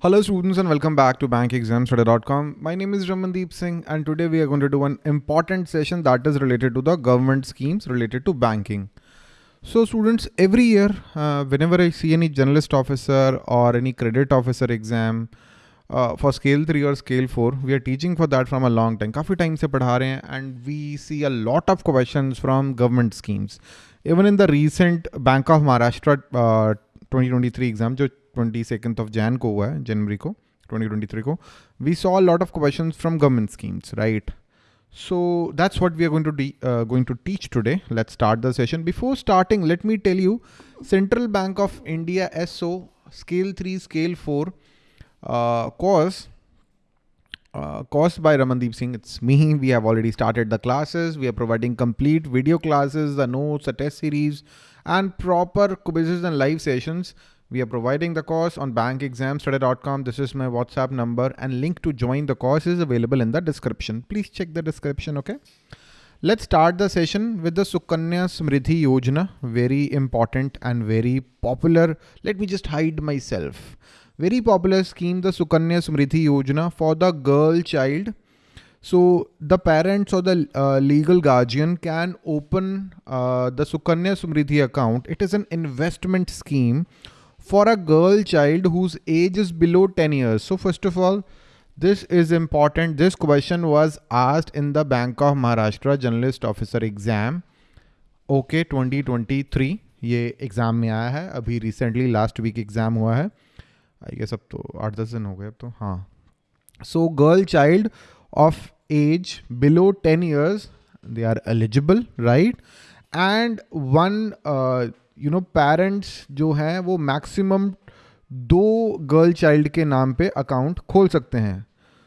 Hello students and welcome back to bankexamstudy.com. My name is Ramandeep Singh and today we are going to do an important session that is related to the government schemes related to banking. So students, every year, uh, whenever I see any generalist officer or any credit officer exam uh, for scale 3 or scale 4, we are teaching for that from a long time. Kafi time se padha rahe and we see a lot of questions from government schemes. Even in the recent Bank of Maharashtra uh, 2023 exam, जो 22nd of Jan को हुआ है जनवरी को 2023 को we saw a lot of questions from government schemes right so that's what we are going to de- uh, going to teach today let's start the session before starting let me tell you central bank of india so scale 3 scale 4 uh, course uh, caused by Ramandeep Singh. It's me. We have already started the classes. We are providing complete video classes, the notes, the test series, and proper quizzes and live sessions. we are providing the course on bankexamstudy.com. This is my WhatsApp number and link to join the course is available in the description. Please check the description, okay? Let's start the session with the Sukanya Samriddhi Yojana. Very important and very popular. Let me just hide myself. Very popular scheme, the Sukanya Samriddhi Yojana for the girl child. So the parents or the uh, legal guardian can open uh, the Sukanya Samriddhi account. It is an investment scheme for a girl child whose age is below 10 years. So first of all, this is important. This question was asked in the Bank of Maharashtra Journalist Officer exam. Okay, 2023 ये exam में आया है अभी recently last week exam हुआ है I guess अब तो आठ दस दिन हो गए अब तो हाँ so girl child of age below ten years they are eligible right and one you know parents जो हैं वो मैक्सिमम दो गर्ल चाइल्ड के नाम पे अकाउंट खोल सकते हैं।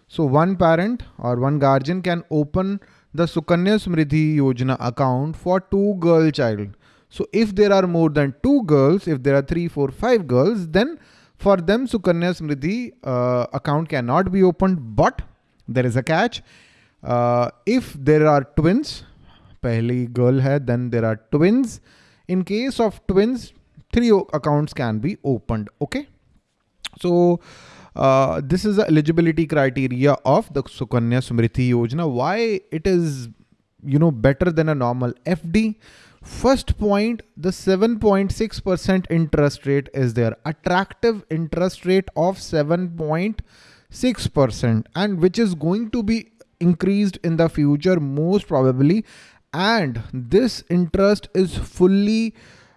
सो वन पेरेंट और one guardian can open the Sukanya Samriddhi Yojana account for two girl child so if there are more than two girls if there are three four five girls then them sukanya smriddhi uh, account cannot be opened but there is a catch. Uh, if there are twins pehli girl hai then there are twins. In case of twins three accounts can be opened okay so uh, this is the eligibility criteria of the sukanya samriddhi yojana why it is you know better than a normal fd First point, the 7.6% interest rate is there. Attractive interest rate of 7.6% and which is going to be increased in the future most probably And this interest is fully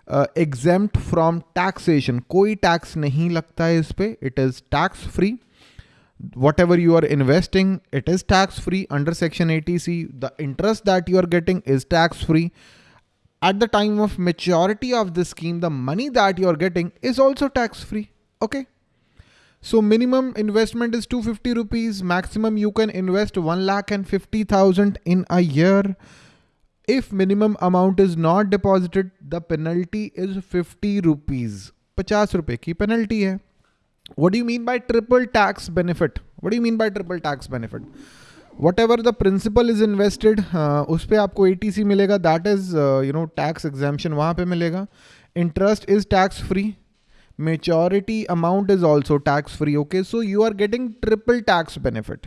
uh, exempt from taxation. कोई tax नहीं लगता है इस पे. It is tax free. Whatever you are investing, it is tax free under section 80C. The interest that you are getting is tax free at the time of maturity of the scheme, the money that you're getting is also tax free. Okay. So minimum investment is 250 rupees. Maximum you can invest 1 lakh and 50,000 in a year. If minimum amount is not deposited the penalty is fifty rupees पचास रुपए की penalty है। What you mean by triple tax benefit what you mean by triple tax benefit what ever the principal is invested उस पर आपको A T C मिलेगा। That is you know tax exemption वहाँ पर मिलेगा। Interest is tax free maturity amount is also tax free okay so you are getting triple tax benefit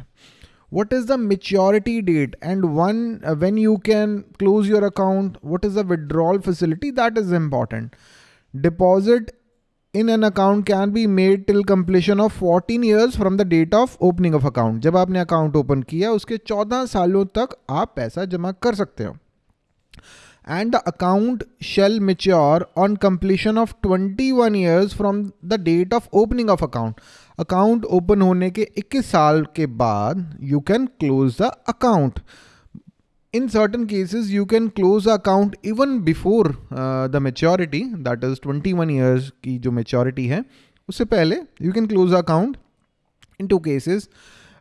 what is the maturity date and one uh, when you can close your account what is the withdrawal facility that is important deposit in an account can be made till completion of 14 years from the date of opening of account. जब आपने account open किया उसके 14 सालों तक आप पैसा जमा कर सकते हो and the account shall mature on completion of 21 years from the date of opening of account. Account open hone ke 21 साल ke बाद you can close the account. In certain cases you can close the account even before uh, the maturity that is 21 years ki jo maturity hai उससे पहले you can close the account. In two cases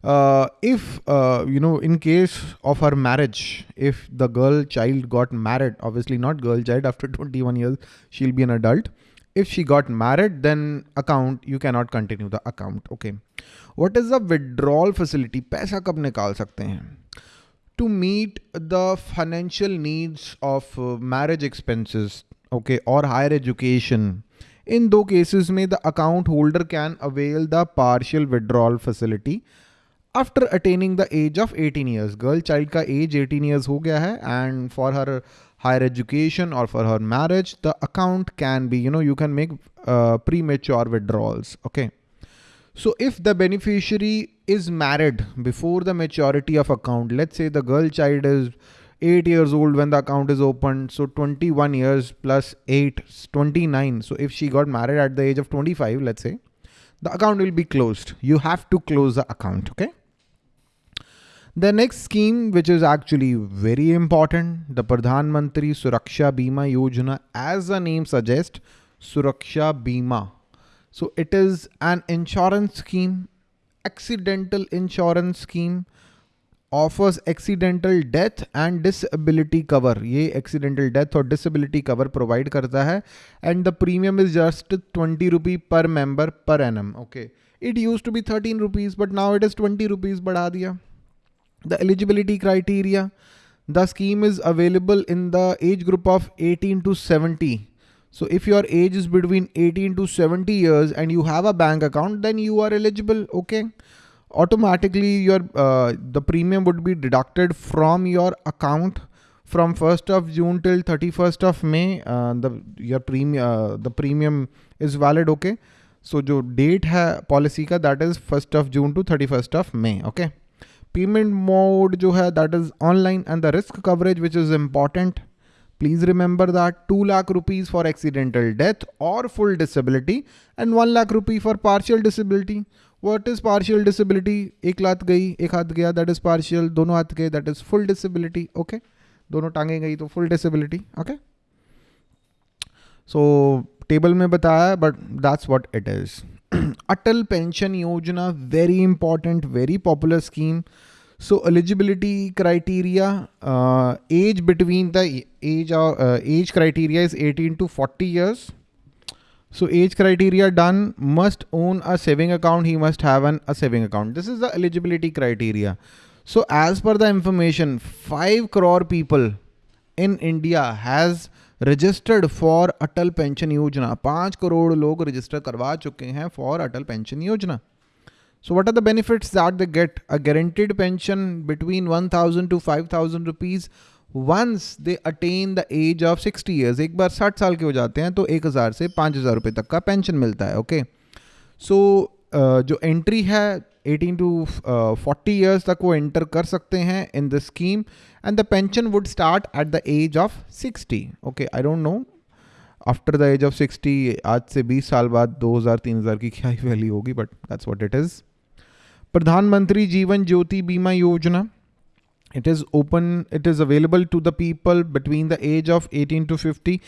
if uh, you know in case of her marriage if the girl child got married obviously not girl child after 21 years she'll be an adult if she got married then account you cannot continue the account okay what is the withdrawal facility पैसा कब निकाल सकते हैं to meet the financial needs of uh, marriage expenses okay or higher education इन दो cases में the account holder can avail the partial withdrawal facility after attaining the age of 18 years girl child का as 18 years हो गया है and for her higher education और for her marriage the account can be you know you can make pre mature withdrawals okay So if the beneficiary is married before the maturity of account, let's say the girl child is 8 years old when the account is opened. So 21 years plus 8, 29. So if she got married at the age of 25, let's say, the account will be closed. You have to close the account, okay? The next scheme, which is actually very important, the Pradhan Mantri Suraksha Bima Yojana, as the name suggests, Suraksha Bima so it is an insurance scheme, accidental insurance scheme, offers accidental death and disability cover. ये accidental death और disability cover provide करता है and the premium is just 20 rupee per member per annum. Okay. It used to be 13 rupees but now it is 20 rupees बढ़ा दिया. The eligibility criteria. The scheme is available in the age group of 18 to 70 so if your age is between 18 to 70 years and you have a bank account, then you are eligible. Okay. Automatically your, uh, the premium would be deducted from your account from 1st of June till 31st of May. Uh, the, your premium, uh, the premium is valid. Okay. So जो date है policy का that is 1st of June to 31st of May. Okay. payment mode जो है that is online and the risk coverage which is important please remember that two lakh rupees for accidental death और full disability and one lakh rupee for partial disability what is partial disability एक लात गई, एक हाथ गया that is partial दोनों हाथ गए that is full disability okay दोनों टांगे गई तो full disability okay so table में बताया but that's what it is Atal Pension Yojana, very important, very popular scheme. So eligibility criteria, uh, age between the age or uh, age criteria is 18 to 40 years. So age criteria done must own a saving account. He must have an a saving account. This is the eligibility criteria. So as per the information, 5 crore people in India has registered for Atal pension Yojana. पाँच करोड़ लोग register करवा चुके हैं for Atal pension Yojana. So what are the benefits that they get a guaranteed pension between one thousand to five thousand rupees once they attain the age of sixty years एक बार साठ साल के हो जाते हैं तो एक हज़ार से पाँच हज़ार तक का पेंशन मिलता है okay okay? So so, uh, जो एंट्री है 18 टू फोर्टी 40 इयर्स तक वो एंटर कर सकते हैं in the scheme and the pension would start at the age of 60 okay I don't know after the age of 60 आज से 20 साल बाद 2000 3000 की क्या ही वैल्यू होगी but that's what it is Pradhanmantri Jeevan Jyoti बीमा योजना. It is open, it is available to the people between the age of 18 to 50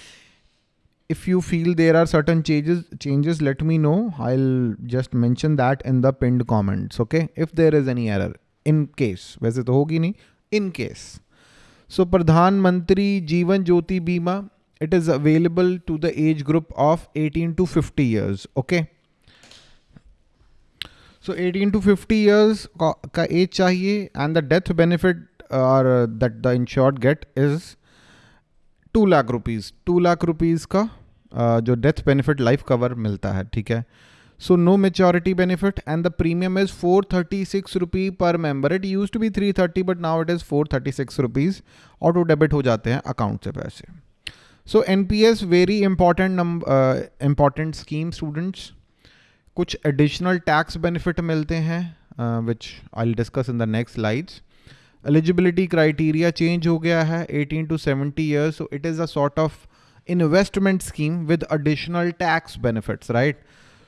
if you feel there are certain changes changes let me know i'll just mention that in the pinned comments okay if there is any error in case वैसे तो होगी नहीं in case so प्रधानमंत्री जीवन ज्योति बीमा it is available to the age group of 18 to 50 years okay so 18 to 50 years का age चाहिए and the death benefit or uh, that the insured get is 2 lakh rupees 2 lakh rupees का uh, जो death benefit life cover मिलता है, ठीक है? So no maturity benefit and the premium is four thirty six rupee per member it used to be three thirty but now it is four thirty six rupees auto debit हो जाते हैं account से पैसे। So N P S very important important scheme students कुछ additional tax benefit मिलते हैं which I discuss in the next slides eligibility criteria change हो गया है 18 to 70 years so it is a sort of investment scheme with additional tax benefits, right?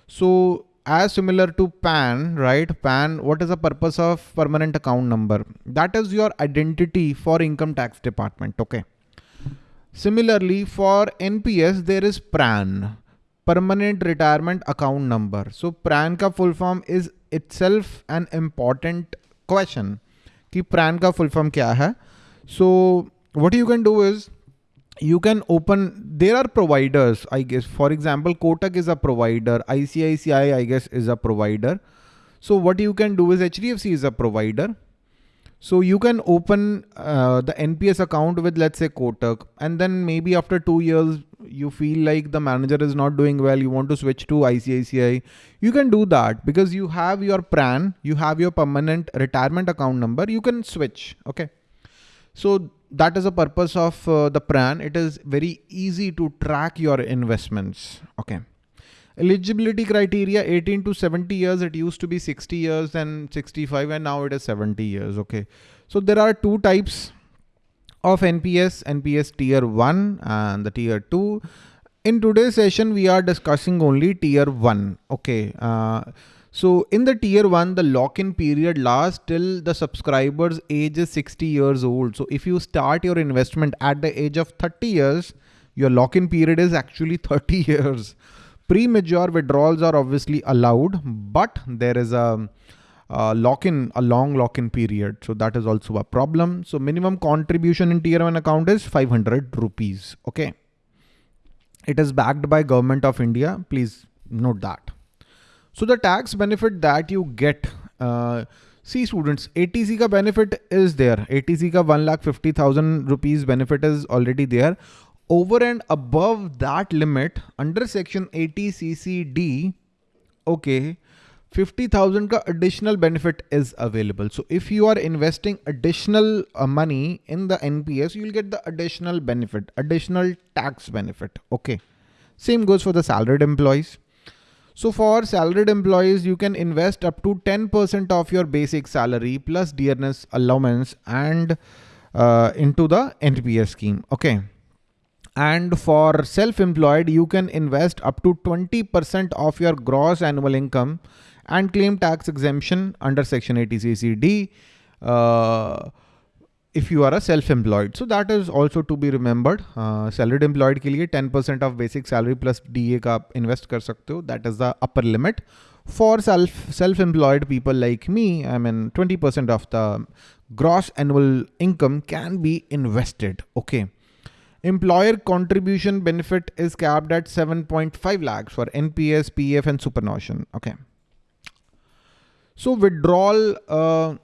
So as similar to PAN, right? PAN, what is the purpose of permanent account number? That is your identity for income tax department, okay? Similarly, for NPS, there is PRAN, Permanent Retirement Account Number. So PRAN ka full form is itself an important question. Ki PRAN ka full form kya hai? So what you can do is, you can open there are providers i guess for example kotak is a provider icici i guess is a provider so what you can do is hdfc is a provider So you can open uh, the NPS account with let's say Kotak and then maybe after two years you feel like the manager is not doing well, you want to switch to ICICI, you can do that because you have your PRAN, you have your permanent retirement account number, you can switch. Okay. So that is the purpose of uh, the PRAN. It is very easy to track your investments. Okay. Eligibility criteria 18 to 70 years. It used to be 60 years and 65 and now it is 70 years. Okay. So there are two types of NPS, NPS tier 1 and the tier 2. In today's session, we are discussing only tier 1. Okay. Uh, so in the tier 1, the lock-in period lasts till the subscriber's age is 60 years old. So if you start your investment at the age of 30 years, your lock-in period is actually 30 years. Pre-mature withdrawals are obviously allowed, but there is a, a lock-in, a long lock-in period. So that is also a problem. So minimum contribution in tier one account is 500 rupees. Okay. It is backed by government of India. Please note that. So the tax benefit that you get, uh, see students, 80C ka benefit is there. 80C ka 1 lakh 50,000 rupees benefit is already there over and above that limit under section 80 CCD, okay, 50,000 ka additional benefit is available. So if you are investing additional uh, money in the NPS, you'll get the additional benefit, additional tax benefit. Okay. Same goes for the salaried employees. So for salaried employees, you can invest up to 10% of your basic salary plus dearness allowance and uh, into the NPS scheme. Okay. And for self-employed, you can invest up to 20% of your gross annual income and claim tax exemption under section 80 CCD uh, if you are a self-employed. So that is also to be remembered. Uh, salaried employed के लिए 10% of basic salary plus DA का invest कर सकते हो. That is the upper limit. For self self-employed people like me, I mean 20% of the gross annual income can be invested. Okay. Employer contribution benefit is capped at 7.5 lakhs for NPS, PF and superannuation. Okay. So withdrawal, uh,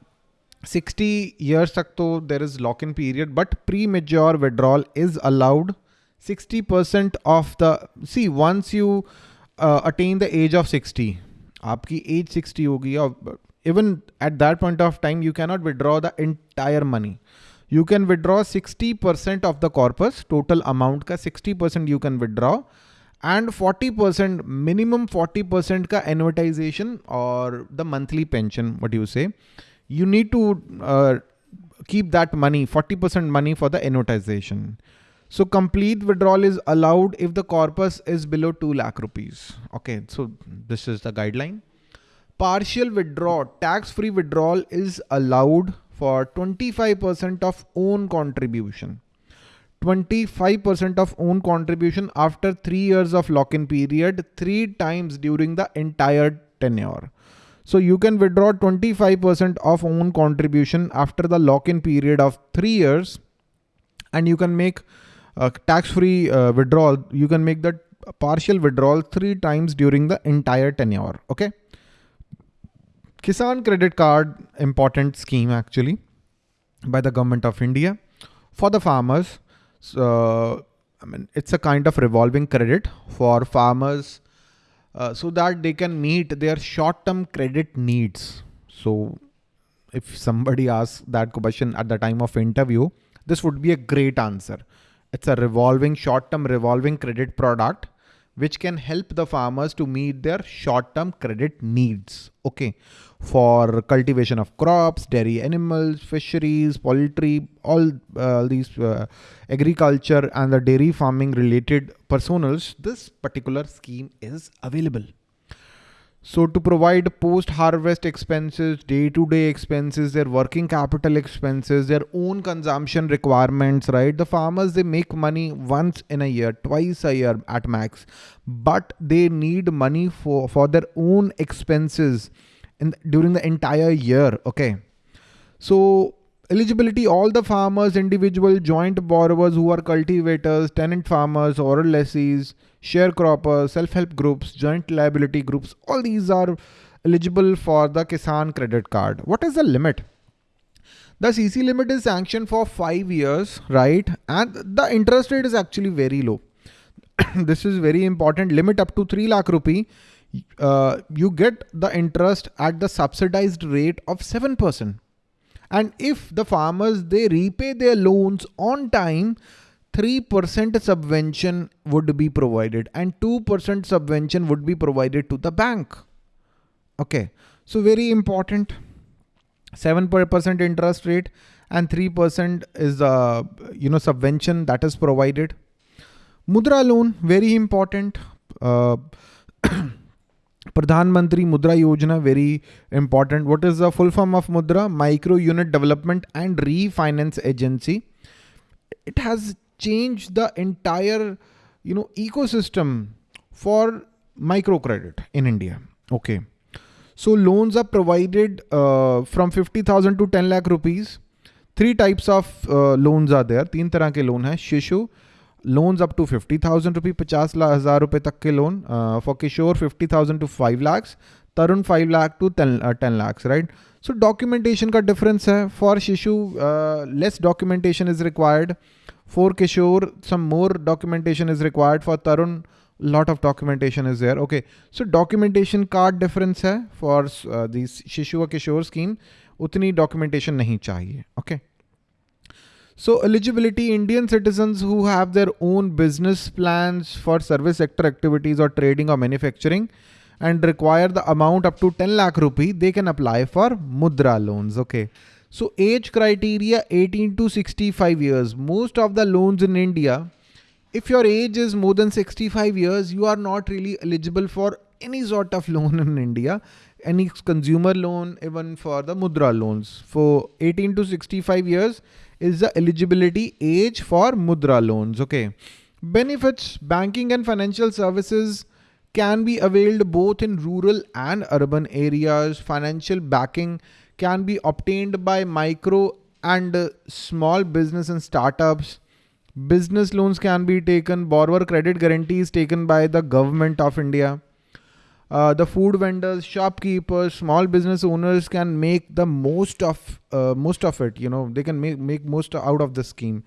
60 years तक तो there is lock in period but premature withdrawal is allowed. 60% of the see once you uh, attain the age of 60 आपकी as 60 होगी और even at that point of time you cannot withdraw the entire money you can withdraw 60 percent of the corpus total amount का 60 percent you can withdraw and 40 percent minimum 40 percent का एडवर्टाइजेशन और the monthly pension what you say You need to uh, keep that money, 40% money for the annuitization. So complete withdrawal is allowed if the corpus is below 2 lakh rupees. Okay, so this is the guideline. Partial withdrawal, tax-free withdrawal is allowed for 25% of own contribution. 25% of own contribution after three years of lock-in period, three times during the entire tenure. So you can withdraw 25% of own contribution after the lock-in period of three years and you can make a tax-free uh, withdrawal. You can make that partial withdrawal three times during the entire tenure. Okay. Kisan credit card, important scheme actually by the government of India for the farmers. So, I mean, it's a kind of revolving credit for farmers uh, so that they can meet their short-term credit needs. So if somebody asks that question at the time of interview, this would be a great answer. It's a revolving short-term revolving credit product which can help the farmers to meet their short-term credit needs. Okay. For cultivation of crops, dairy animals, fisheries, poultry, all uh, these uh, agriculture and the dairy farming related personals, this particular scheme is available. So to provide post-harvest expenses, day-to-day -day expenses, their working capital expenses, their own consumption requirements, right? The farmers, they make money once in a year, twice a year at max, but they need money for, for their own expenses in during the entire year. Okay. So eligibility, all the farmers, individual joint borrowers who are cultivators, tenant farmers, oral lessees, sharecroppers, self-help groups, joint liability groups, all these are eligible for the Kisan credit card. What is the limit? The CC limit is sanctioned for five years, right? And the interest rate is actually very low. this is very important. Limit up to 3 lakh rupee. Uh, you get the interest at the subsidized rate of 7%. And if the farmers, they repay their loans on time, 3% subvention would be provided and 2% subvention would be provided to the bank. Okay. So very important. 7% interest rate and 3% is the you know subvention that is provided. Mudra loan, very important. Uh, Pradhan Mantri Mudra Yojana, very important. What is the full form of Mudra? Micro Unit Development and Refinance Agency. It has change the entire you know ecosystem for microcredit in India. Okay. So loans are provided uh, from 50,000 to 10 lakh rupees. Three types of uh, loans are there. teen tarah ke loan hai shishu loans up to 50000 rupees 50000 rupees tak ke loan uh, for loan 50000 to 5 lakhs tarun 5 lakh to 10, uh, 10 lakhs right so documentation ka difference hai for shishu uh, less documentation is required For Kishore, some more documentation is required. For Tarun, lot of documentation is there. Okay, so documentation card difference है for uh, this Shishu or Kishore scheme. उतनी documentation नहीं चाहिए. Okay. So eligibility Indian citizens who have their own business plans for service sector activities or trading or manufacturing and require the amount up to 10 lakh rupee, they can apply for Mudra loans. Okay. So age criteria 18 to 65 years. Most of the loans in India, if your age is more than 65 years, you are not really eligible for any sort of loan in India, any consumer loan, even for the Mudra loans. For 18 to 65 years, is the eligibility age for Mudra loans. Okay. Benefits, banking and financial services can be availed both in rural and urban areas. Financial backing can be obtained by micro and small business and startups. Business loans can be taken, borrower credit guarantees taken by the government of India. Uh, the food vendors, shopkeepers, small business owners can make the most of uh, most of it. You know, they can make make most out of the scheme.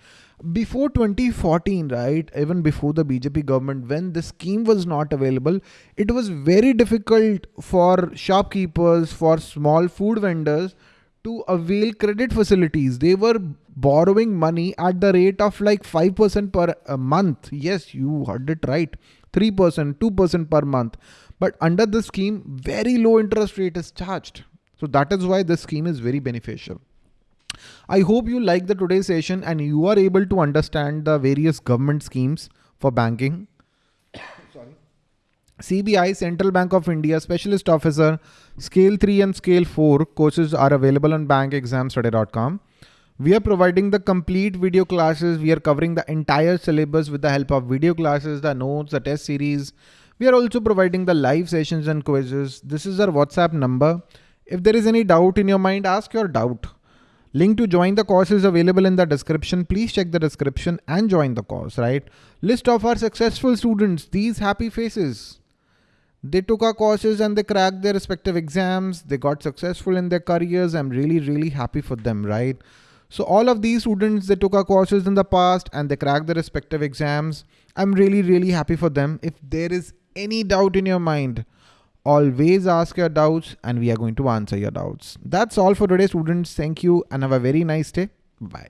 Before 2014, right, even before the BJP government, when the scheme was not available, it was very difficult for shopkeepers, for small food vendors to avail credit facilities. They were borrowing money at the rate of like 5% per month. Yes, you heard it right. 3%, 2% per month. But under the scheme, very low interest rate is charged. So that is why this scheme is very beneficial. I hope you like the today's session and you are able to understand the various government schemes for banking. Sorry. CBI, Central Bank of India, Specialist Officer, Scale 3 and Scale 4 courses are available on bankexamstudy.com. We are providing the complete video classes. We are covering the entire syllabus with the help of video classes, the notes, the test series, we are also providing the live sessions and quizzes. This is our WhatsApp number. If there is any doubt in your mind, ask your doubt. Link to join the course is available in the description. Please check the description and join the course, right? List of our successful students, these happy faces. They took our courses and they cracked their respective exams. They got successful in their careers. I'm really, really happy for them, right? So all of these students, they took our courses in the past and they cracked their respective exams. I'm really, really happy for them. If there is any doubt in your mind, always ask your doubts and we are going to answer your doubts. That's all for today students. Thank you and have a very nice day. Bye.